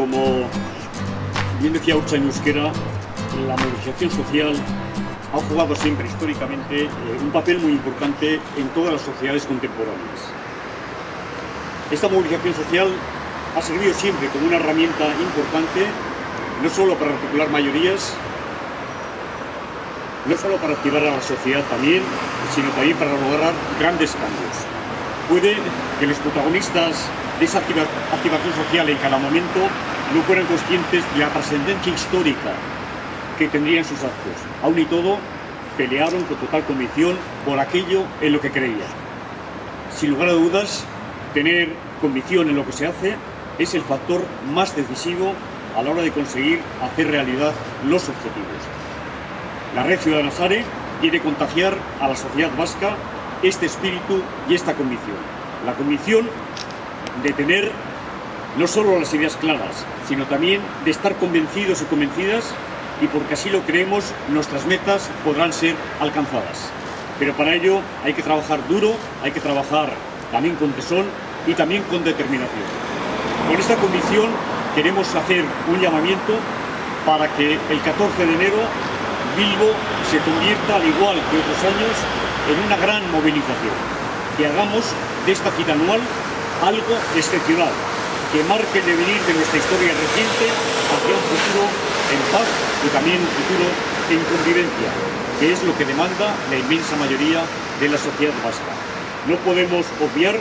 como bien decía Ucha en euskera, la movilización social ha jugado siempre históricamente eh, un papel muy importante en todas las sociedades contemporáneas. Esta movilización social ha servido siempre como una herramienta importante, no solo para articular mayorías, no solo para activar a la sociedad también, sino también para lograr grandes cambios. Puede que los protagonistas de esa activación social en cada momento no fueran conscientes de la trascendencia histórica que tendrían sus actos. Aún y todo, pelearon con total convicción por aquello en lo que creían. Sin lugar a dudas, tener convicción en lo que se hace es el factor más decisivo a la hora de conseguir hacer realidad los objetivos. La Red Ciudadana Sare quiere contagiar a la sociedad vasca este espíritu y esta convicción. La convicción de tener no solo las ideas claras, sino también de estar convencidos y convencidas y porque así lo creemos, nuestras metas podrán ser alcanzadas. Pero para ello hay que trabajar duro, hay que trabajar también con tesón y también con determinación. Con esta convicción queremos hacer un llamamiento para que el 14 de enero Bilbo se convierta, al igual que otros años, en una gran movilización. Que hagamos de esta cita anual algo excepcional, que marque el devenir de nuestra historia reciente hacia un futuro en paz y también un futuro en convivencia, que es lo que demanda la inmensa mayoría de la sociedad vasca. No podemos obviar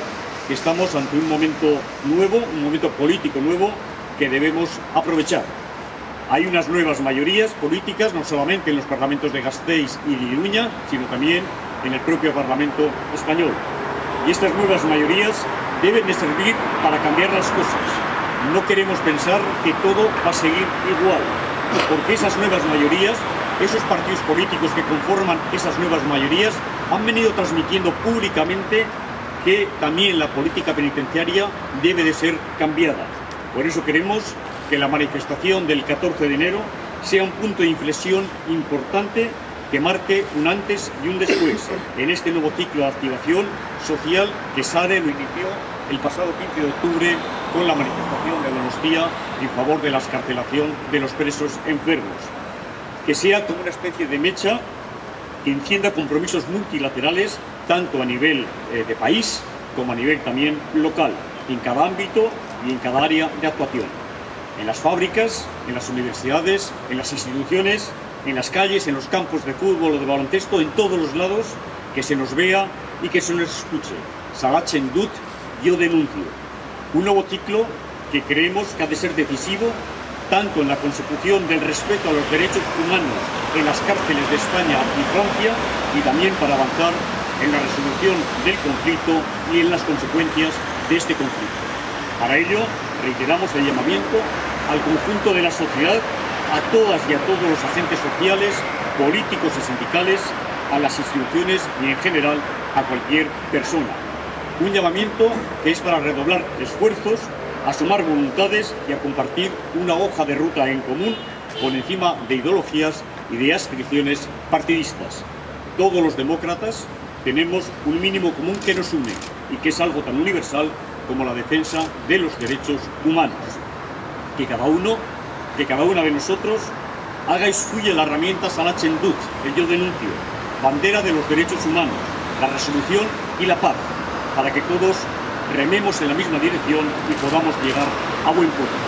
que estamos ante un momento nuevo, un momento político nuevo, que debemos aprovechar. Hay unas nuevas mayorías políticas, no solamente en los parlamentos de Gasteiz y de Iruña, sino también en el propio Parlamento español. Y estas nuevas mayorías deben de servir para cambiar las cosas. No queremos pensar que todo va a seguir igual, porque esas nuevas mayorías, esos partidos políticos que conforman esas nuevas mayorías, han venido transmitiendo públicamente que también la política penitenciaria debe de ser cambiada. Por eso queremos que la manifestación del 14 de enero sea un punto de inflexión importante que marque un antes y un después en este nuevo ciclo de activación social que SARE lo inició el pasado 15 de octubre con la manifestación de Donostia en favor de la escarcelación de los presos enfermos. Que sea como una especie de mecha que encienda compromisos multilaterales tanto a nivel eh, de país como a nivel también local, en cada ámbito y en cada área de actuación. En las fábricas, en las universidades, en las instituciones, en las calles, en los campos de fútbol o de baloncesto, en todos los lados, que se nos vea y que se nos escuche. Salachen Dut, yo denuncio. Un nuevo ciclo que creemos que ha de ser decisivo tanto en la consecución del respeto a los derechos humanos en las cárceles de España y Francia y también para avanzar en la resolución del conflicto y en las consecuencias de este conflicto. Para ello, reiteramos el llamamiento al conjunto de la sociedad a todas y a todos los agentes sociales, políticos y sindicales, a las instituciones y en general a cualquier persona. Un llamamiento que es para redoblar esfuerzos, a sumar voluntades y a compartir una hoja de ruta en común por encima de ideologías y de adscripciones partidistas. Todos los demócratas tenemos un mínimo común que nos une y que es algo tan universal como la defensa de los derechos humanos. Que cada uno que cada una de nosotros haga y suya la herramienta Salachendut, el yo denuncio, bandera de los derechos humanos, la resolución y la paz, para que todos rememos en la misma dirección y podamos llegar a buen puerto.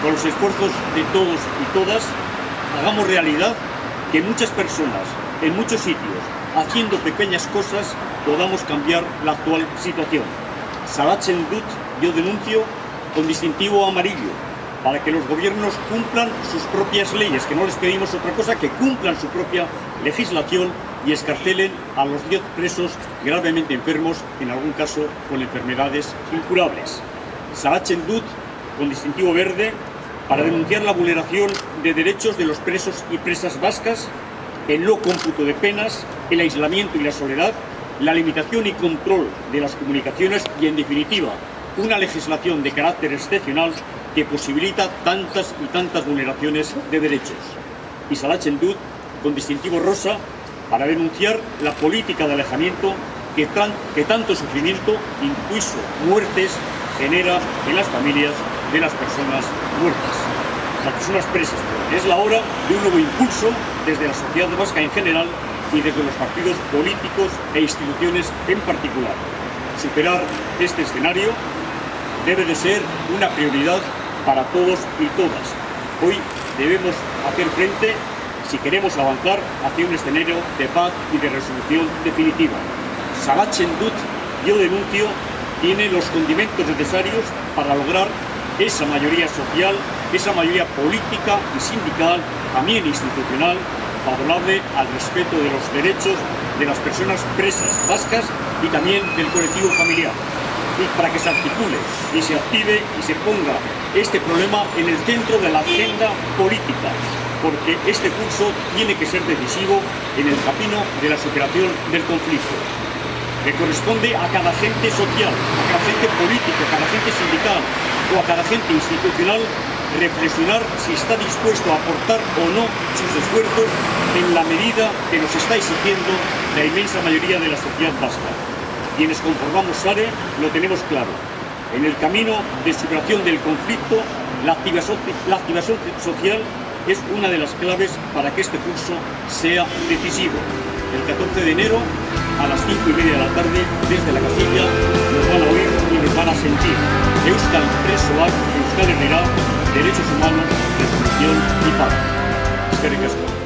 Con los esfuerzos de todos y todas, hagamos realidad que muchas personas, en muchos sitios, haciendo pequeñas cosas, podamos cambiar la actual situación. Salachendut, yo denuncio, con distintivo amarillo, para que los gobiernos cumplan sus propias leyes, que no les pedimos otra cosa, que cumplan su propia legislación y escarcelen a los 10 presos gravemente enfermos, en algún caso con enfermedades incurables. Sarachendut, con distintivo verde, para denunciar la vulneración de derechos de los presos y presas vascas, el no cómputo de penas, el aislamiento y la soledad, la limitación y control de las comunicaciones y, en definitiva, una legislación de carácter excepcional que posibilita tantas y tantas vulneraciones de derechos. Y Salah Chendud, con distintivo rosa, para denunciar la política de alejamiento que, que tanto sufrimiento, incluso muertes, genera en las familias de las personas muertas, las personas presas. Es la hora de un nuevo impulso desde la sociedad vasca en general y desde los partidos políticos e instituciones en particular. Superar este escenario debe de ser una prioridad para todos y todas. Hoy debemos hacer frente si queremos avanzar hacia un escenario de paz y de resolución definitiva. Sabat yo denuncio, tiene los condimentos necesarios para lograr esa mayoría social, esa mayoría política y sindical, también institucional, favorable al respeto de los derechos de las personas presas vascas y también del colectivo familiar. Para que se articule y se active y se ponga este problema en el centro de la agenda política, porque este curso tiene que ser decisivo en el camino de la superación del conflicto que corresponde a cada gente social, a cada gente política, a cada gente sindical o a cada gente institucional reflexionar si está dispuesto a aportar o no sus esfuerzos en la medida que nos está exigiendo la inmensa mayoría de la sociedad vasca. Quienes conformamos SARE lo tenemos claro. En el camino de superación del conflicto, la activación, la activación social es una de las claves para que este curso sea decisivo. El 14 de enero, a las 5 y media de la tarde, desde la casilla, nos van a oír y nos van a sentir. Euskal Presoak, Euskal Herrera, derechos humanos, resolución y paz. Espero que